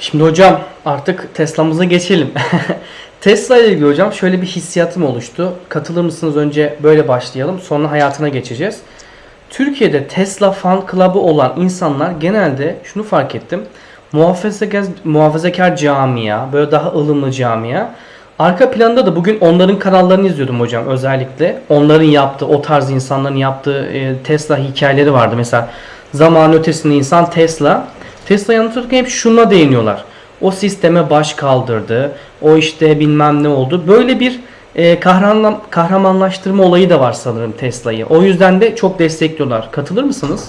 Şimdi hocam artık Tesla'mıza geçelim. Tesla ile ilgili hocam şöyle bir hissiyatım oluştu. Katılır mısınız? Önce böyle başlayalım. Sonra hayatına geçeceğiz. Türkiye'de Tesla fan club'ı olan insanlar genelde şunu fark ettim. Muhafazakar, muhafazakar camia, böyle daha ılımlı camia. Arka planda da bugün onların kanallarını izliyordum hocam özellikle. Onların yaptığı, o tarz insanların yaptığı e, Tesla hikayeleri vardı. Mesela zaman ötesinde insan Tesla. Tesla'yı anlatırken hep şuna değiniyorlar. O sisteme baş kaldırdı. O işte bilmem ne oldu. Böyle bir e, kahraman, kahramanlaştırma olayı da var sanırım Tesla'yı. O yüzden de çok destekliyorlar. Katılır mısınız?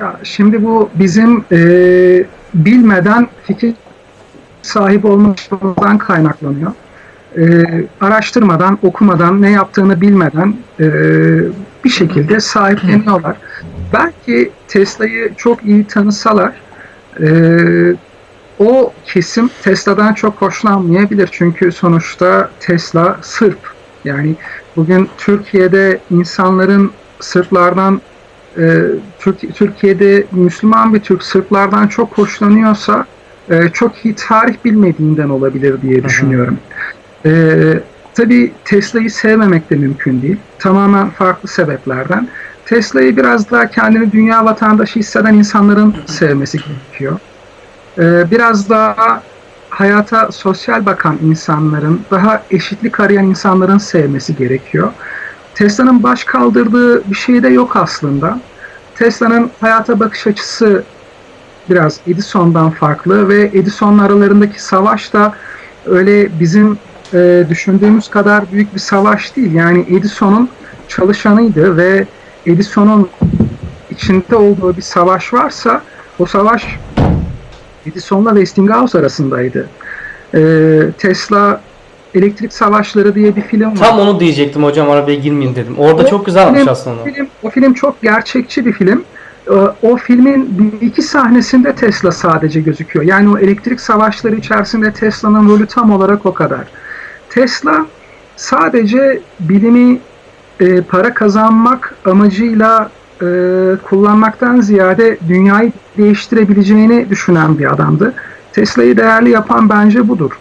Ya şimdi bu bizim e, bilmeden fikir sahibi olmamızdan kaynaklanıyor. E, araştırmadan, okumadan, ne yaptığını bilmeden e, bir şekilde sahipleniyorlar. Belki Tesla'yı çok iyi tanısalar e, o kesim Tesla'dan çok hoşlanmayabilir. Çünkü sonuçta Tesla Sırp. Yani bugün Türkiye'de insanların Sırplardan e, Türk, Türkiye'de Müslüman bir Türk Sırplardan çok hoşlanıyorsa e, çok iyi tarih bilmediğinden olabilir diye düşünüyorum. E, tabii Tesla'yı sevmemek de mümkün değil. Tamamen farklı sebeplerden. Tesla'yı biraz daha kendini dünya vatandaşı hisseden insanların sevmesi gerekiyor. E, biraz daha hayata sosyal bakan insanların, daha eşitlik arayan insanların sevmesi gerekiyor. Tesla'nın baş kaldırdığı bir şey de yok aslında. Tesla'nın hayata bakış açısı biraz Edison'dan farklı ve Edison'la aralarındaki savaş da öyle bizim e, düşündüğümüz kadar büyük bir savaş değil. Yani Edison'un çalışanıydı ve Edison'un içinde olduğu bir savaş varsa o savaş Edison'la Westinghouse arasındaydı. E, Tesla Elektrik Savaşları diye bir film var. Tam onu diyecektim hocam arabaya girmeyeyim dedim. Orada O çok güzelmiş film- aslında. Film, o film çok gerçekçi bir film. Ee, O filmin bir iki sahnesinde Tesla sadece gözüküyor. Yani o elektrik savaşları içerisinde Tesla'nın rolü tam olarak o kadar. Tesla sadece bilimi e, para kazanmak amacıyla e, kullanmaktan ziyade dünyayı değiştirebileceğini düşünen bir adamdı. Tesla'yı değerli yapan bence budur.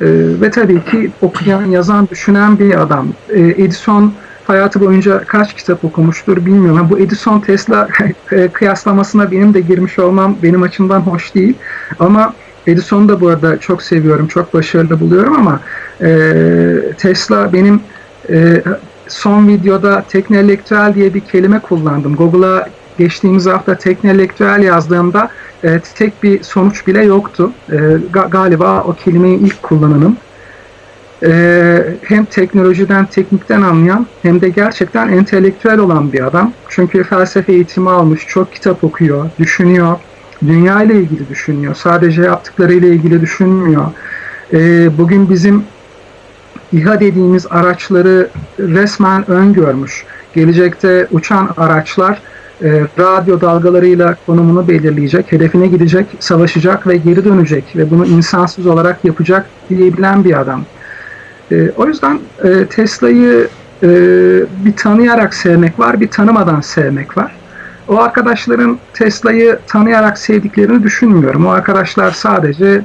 E, ve tabii ki okuyan, yazan, düşünen bir adam. E, Edison hayatı boyunca kaç kitap okumuştur bilmiyorum. Bu Edison Tesla e, kıyaslamasına benim de girmiş olmam benim açımdan hoş değil. Ama Edison'u da bu arada çok seviyorum, çok başarılı buluyorum ama e, Tesla benim e, son videoda teknelektüel diye bir kelime kullandım. Google'a geçtiğimiz hafta teknelektüel yazdığımda e, tek bir sonuç bile yoktu. E, ga- galiba o kelimeyi ilk kullananım. E, hem teknolojiden, teknikten anlayan hem de gerçekten entelektüel olan bir adam. Çünkü felsefe eğitimi almış, çok kitap okuyor, düşünüyor, dünya ile ilgili düşünüyor. Sadece yaptıklarıyla ilgili düşünmüyor. E, bugün bizim İHA dediğimiz araçları resmen öngörmüş. Gelecekte uçan araçlar e, radyo dalgalarıyla konumunu belirleyecek, hedefine gidecek, savaşacak ve geri dönecek ve bunu insansız olarak yapacak diyebilen bir adam. E, o yüzden e, Tesla'yı e, bir tanıyarak sevmek var, bir tanımadan sevmek var. O arkadaşların Tesla'yı tanıyarak sevdiklerini düşünmüyorum. O arkadaşlar sadece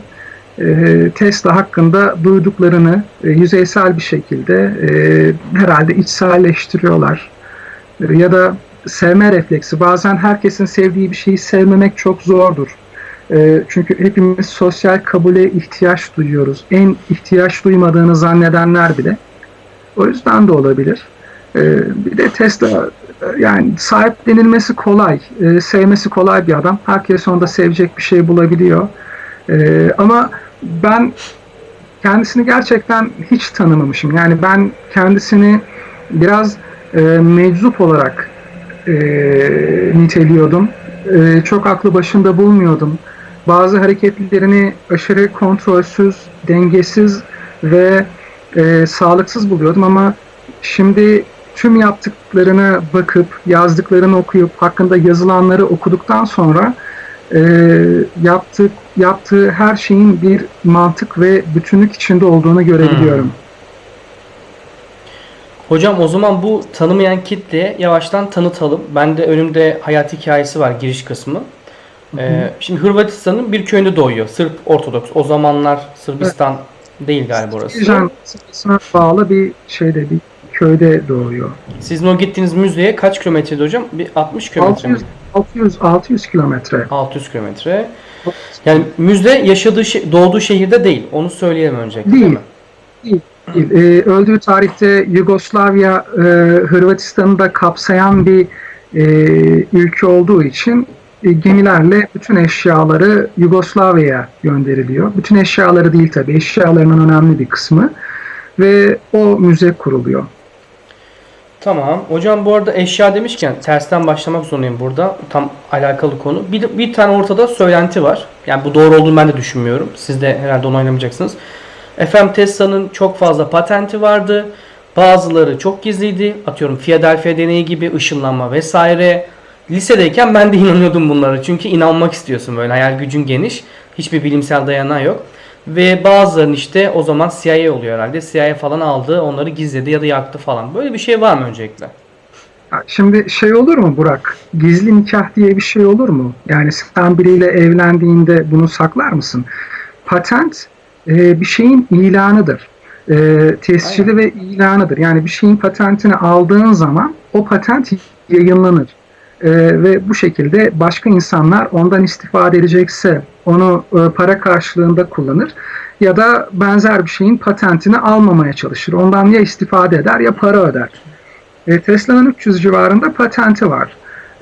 Tesla hakkında duyduklarını e, yüzeysel bir şekilde e, herhalde içselleştiriyorlar. E, ya da sevme refleksi. Bazen herkesin sevdiği bir şeyi sevmemek çok zordur. Çünkü hepimiz sosyal kabule ihtiyaç duyuyoruz. En ihtiyaç duymadığını zannedenler bile. O yüzden de olabilir. Bir de Tesla yani sahiplenilmesi kolay, sevmesi kolay bir adam. Herkes onda sevecek bir şey bulabiliyor. Ama ben kendisini gerçekten hiç tanımamışım. Yani ben kendisini biraz e, meczup olarak e, niteliyordum. E, çok aklı başında bulmuyordum. Bazı hareketlerini aşırı kontrolsüz, dengesiz ve e, sağlıksız buluyordum ama şimdi tüm yaptıklarına bakıp, yazdıklarını okuyup, hakkında yazılanları okuduktan sonra e, yaptığı, yaptığı her şeyin bir mantık ve bütünlük içinde olduğunu görebiliyorum. Hocam o zaman bu tanımayan kitleye yavaştan tanıtalım. Ben de önümde hayat hikayesi var giriş kısmı. Ee, şimdi Hırvatistan'ın bir köyünde doğuyor. Sırp Ortodoks. O zamanlar Sırbistan değil galiba orası. Sınıfına bağlı bir şeyde bir köyde doğuyor. Sizin o gittiğiniz müzeye kaç kilometreydi hocam? Bir 60 kilometre mi? 600 600 600 kilometre. 600 kilometre. Yani müze yaşadığı doğduğu şehirde değil. Onu söyleyelim öncelikle değil, Değil. mi? Değil. Ee, öldüğü tarihte Yugoslavya e, Hırvatistan'ı da kapsayan bir e, ülke olduğu için e, gemilerle bütün eşyaları Yugoslavya'ya gönderiliyor. Bütün eşyaları değil tabii, eşyalarının önemli bir kısmı ve o müze kuruluyor. Tamam. Hocam bu arada eşya demişken tersten başlamak zorundayım burada. Tam alakalı konu. Bir, bir tane ortada söylenti var. Yani bu doğru olduğunu ben de düşünmüyorum. Siz de herhalde onaylamayacaksınız. Efendim Tesla'nın çok fazla patenti vardı. Bazıları çok gizliydi. Atıyorum Philadelphia deneyi gibi ışınlanma vesaire. Lisedeyken ben de inanıyordum bunlara. Çünkü inanmak istiyorsun böyle. Hayal gücün geniş. Hiçbir bilimsel dayanağı yok. Ve bazılarının işte o zaman CIA oluyor herhalde. CIA falan aldı, onları gizledi ya da yaktı falan. Böyle bir şey var mı öncelikle? Şimdi şey olur mu Burak? Gizli nikah diye bir şey olur mu? Yani sen biriyle evlendiğinde bunu saklar mısın? Patent e, bir şeyin ilanıdır. E, tescili Aynen. ve ilanıdır. Yani bir şeyin patentini aldığın zaman o patent yayınlanır. E, ve bu şekilde başka insanlar ondan istifade edecekse onu e, para karşılığında kullanır ya da benzer bir şeyin patentini almamaya çalışır. Ondan ya istifade eder ya para öder. E, Tesla'nın 300 civarında patenti var.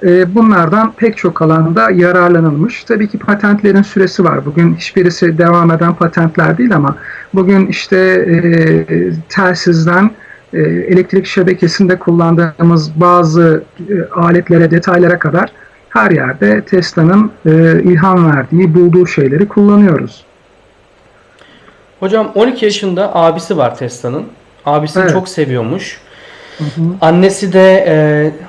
E, bunlardan pek çok alanda yararlanılmış. Tabii ki patentlerin süresi var. Bugün hiçbirisi devam eden patentler değil ama bugün işte e, telsizden elektrik şebekesinde kullandığımız bazı e, aletlere, detaylara kadar her yerde Tesla'nın e, ilham verdiği, bulduğu şeyleri kullanıyoruz. Hocam 12 yaşında abisi var Tesla'nın. Abisini Evet. çok seviyormuş. Hı hı. Annesi de e,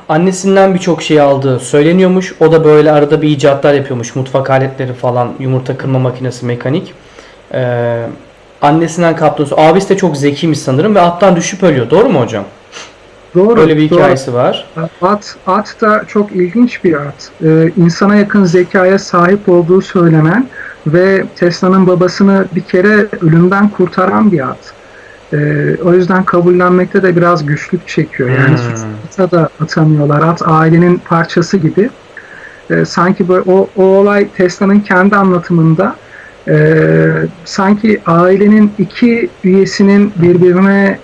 annesinden birçok şey aldığı söyleniyormuş. O da böyle arada bir icatlar yapıyormuş. Mutfak aletleri falan, yumurta kırma makinesi, mekanik. E, annesinden kaptığını söylüyor. Abisi de çok zekiymiş sanırım ve attan düşüp ölüyor. Doğru mu hocam? Doğru. Böyle bir doğru. hikayesi var. At, at da çok ilginç bir at. Ee, insana yakın zekaya sahip olduğu söylenen ve Tesla'nın babasını bir kere ölümden kurtaran bir at. Ee, o yüzden kabullenmekte de biraz güçlük çekiyor. Yani Hmm. suçlusa da atamıyorlar. At ailenin parçası gibi. Ee, sanki böyle o, o olay Tesla'nın kendi anlatımında e, sanki ailenin iki üyesinin birbirine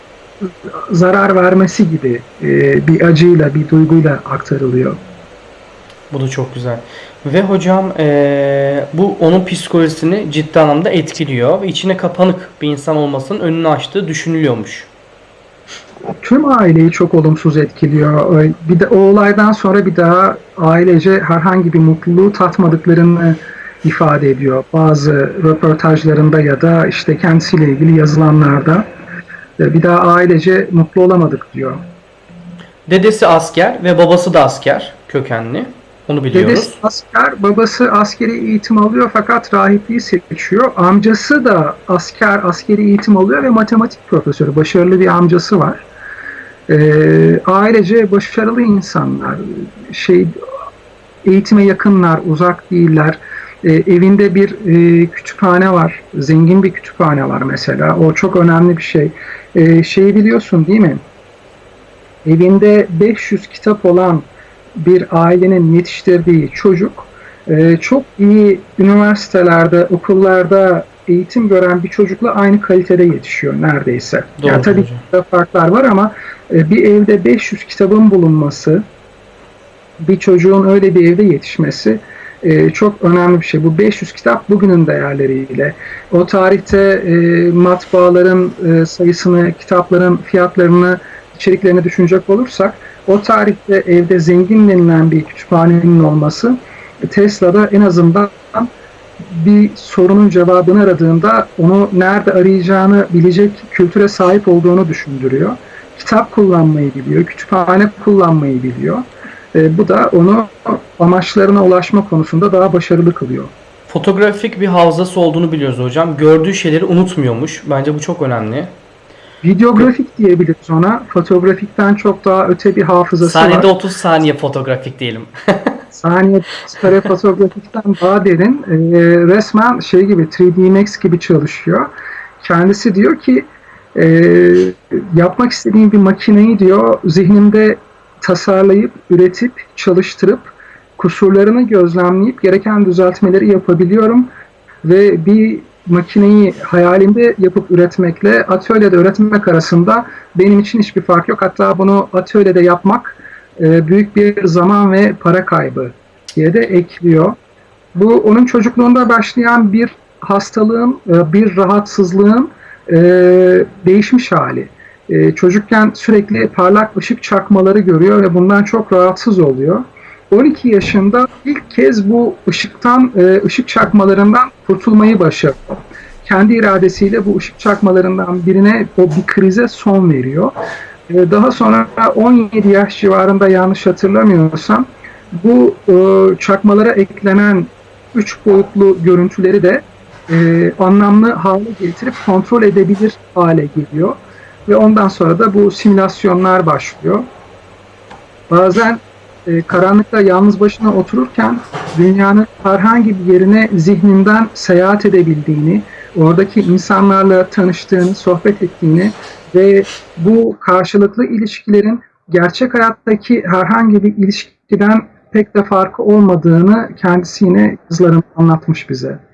zarar vermesi gibi e, bir acıyla, bir duyguyla aktarılıyor. Bu da çok güzel. Ve hocam e, bu onun psikolojisini ciddi anlamda etkiliyor. Ve içine kapanık bir insan olmasının önünü açtığı düşünülüyormuş. Tüm aileyi çok olumsuz etkiliyor. Bir de o olaydan sonra bir daha ailece herhangi bir mutluluğu tatmadıklarını ifade ediyor. Bazı röportajlarında ya da işte kendisiyle ilgili yazılanlarda Ee, bir daha ailece mutlu olamadık diyor. Dedesi asker ve babası da asker kökenli. Onu biliyoruz. Dedesi asker, babası askeri eğitim alıyor fakat rahipliği seçiyor. Amcası da asker, askeri eğitim alıyor ve matematik profesörü. Başarılı bir amcası var. Ee, ailece başarılı insanlar. Şey, eğitime yakınlar, uzak değiller. Ee, evinde bir e, kütüphane var. Zengin bir kütüphane var mesela. O çok önemli bir şey. Ee, şeyi biliyorsun değil mi? Evinde 500 kitap olan bir ailenin yetiştirdiği çocuk e, çok iyi üniversitelerde, okullarda eğitim gören bir çocukla aynı kalitede yetişiyor neredeyse. Doğru yani tabii hocam. farklar var ama e, bir evde 500 kitabın bulunması, bir çocuğun öyle bir evde yetişmesi e, çok önemli bir şey. Bu 500 kitap bugünün değerleriyle. O tarihte e, matbaaların e, sayısını, kitapların fiyatlarını, içeriklerini düşünecek olursak o tarihte evde zengin denilen bir kütüphanenin olması Tesla'da en azından bir sorunun cevabını aradığında onu nerede arayacağını bilecek kültüre sahip olduğunu düşündürüyor. Kitap kullanmayı biliyor, kütüphane kullanmayı biliyor. E, bu da onu amaçlarına ulaşma konusunda daha başarılı kılıyor. Fotoğrafik bir hafızası olduğunu biliyoruz hocam. Gördüğü şeyleri unutmuyormuş. Bence bu çok önemli. Videografik diyebiliriz ona. Fotoğrafikten çok daha öte bir hafızası Saniyede var. 30 saniye fotoğrafik diyelim. saniye stereofotografikten daha derin e, resmen şey gibi 3D Max gibi çalışıyor. Kendisi diyor ki e, yapmak istediğim bir makineyi diyor zihnimde tasarlayıp, üretip, çalıştırıp kusurlarını gözlemleyip gereken düzeltmeleri yapabiliyorum ve bir makineyi hayalimde yapıp üretmekle atölyede üretmek arasında benim için hiçbir fark yok. Hatta bunu atölyede yapmak e, büyük bir zaman ve para kaybı diye de ekliyor. Bu onun çocukluğunda başlayan bir hastalığın, e, bir rahatsızlığın e, değişmiş hali. E, çocukken sürekli parlak ışık çakmaları görüyor ve bundan çok rahatsız oluyor. 12 yaşında ilk kez bu ışıktan, e, ışık çakmalarından kurtulmayı başarıyor. Kendi iradesiyle bu ışık çakmalarından birine o bir krize son veriyor. E, Daha sonra 17 yaş civarında yanlış hatırlamıyorsam bu e, çakmalara eklenen üç boyutlu görüntüleri de e, anlamlı hale getirip kontrol edebilir hale geliyor. Ve ondan sonra da bu simülasyonlar başlıyor. Bazen e, karanlıkta yalnız başına otururken dünyanın herhangi bir yerine zihninden seyahat edebildiğini, oradaki insanlarla tanıştığını, sohbet ettiğini ve bu karşılıklı ilişkilerin gerçek hayattaki herhangi bir ilişkiden pek de farkı olmadığını kendisi yine kızlarım anlatmış bize.